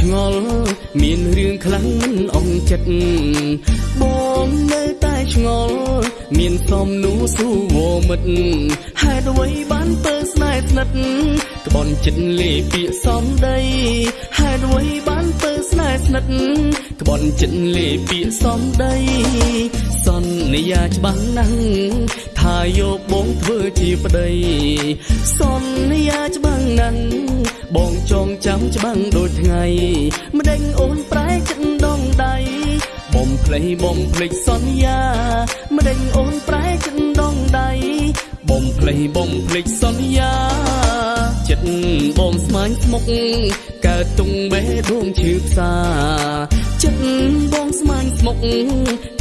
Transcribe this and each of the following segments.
ឆ្ងល់មានរឿងខ្លាំងមិនអងចិត្តបងនៅតែឆ្ងល់មានសំនួរសួរវមិត្តហេតុអ្វីបានពើស្នេហ៍ស្និទ្ធក្បន់ចិត្តលេពាក្យសំដីហេតុអ្វីបានពើស្នេហ៍ស្និទ្ធក្បន់ចិត្តលេពាក្យសំដី សន្យាច្បាស់ណាស់ថាយកបងធ្វើជាប្តី សន្យាច្បាស់ណាស់ បងចងចាំច្បាស់ដូចថ្ងៃម្ដេចអូនប្រែចិត្តដងដៃបំភ្លេចបំភ្លេចសន្យាម្ដេចអូនប្រែចិត្តដងដៃបំភ្លេចបំភ្លេចសន្យាចិត្តបងស្មាញស្មុកកើតទុងបេះដូងឈឺផ្សាចិត្តបងស្មាញស្មុក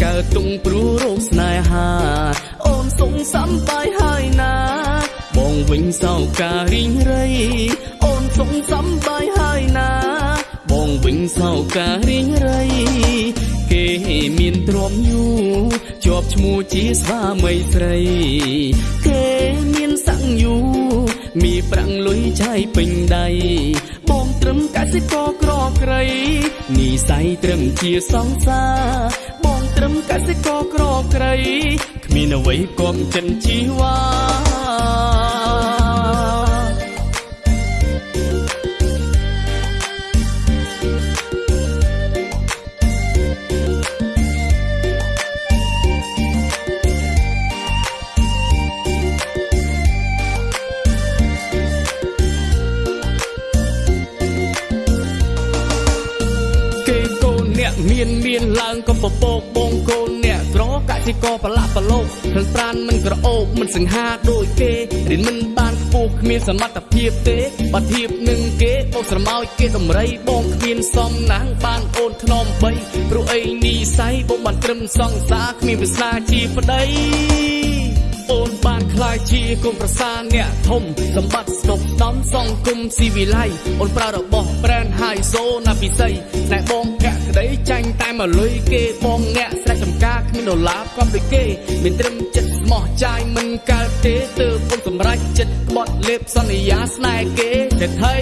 កើតទុងព្រោះរោគស្នេហា អូនសងសំបាយហើយណា បងវិញសោការីងរៃអូន សងសំបាយហើយណា បងវិញសោការីងរៃគេមានទ្រាំយូរជាប់ឈ្មោះជាស្វាមីស្រី គេមានសង្យូมีប្រាំងលុយឆាយពេញដៃបងត្រឹមកសិករក្រក្រៃនីស័យត្រឹមជាសង្សារបងត្រឹមកសិករក្រក្រៃគ្មានអ្វីគំចិនជីវ៉ា មានមានឡើងក៏ពពកបងកូនអ្នកក្រកសិករប្រឡាក់ប្រឡូកឃើញប្រានមិនក្រអូបមិនសង្ហាដូចគេរៀនមិនបានខ្ពស់គ្មានសមត្ថភាពទេបើធៀបនឹងគេបោកស្រមោចគេដំរីបងគ្មានសំណាងបានអូនធ្នមបីព្រោះអីនីស័យបងបានត្រឹមសង្សារគ្មានវាសនាជាប្តីអូនបានខ្លាយជាគុំប្រសាអ្នកធំសម្បត្តិស្ដុកដំសង្គមស៊ីវិល័យអូនប្រើរបស់ brand high so ណាពិសីណែបងកាក់ ក្តីចាញ់តែមកលុយគេបងអ្នកស្រែកចំការគ្មានដុល្លារគំដូចគេមានត្រឹមចិត្តស្មោះចាយមិនកើតទេទើបអូនសម្រេចចិត្តក្បត់លេបសន្យាស្នេហ៍គេតែថៃ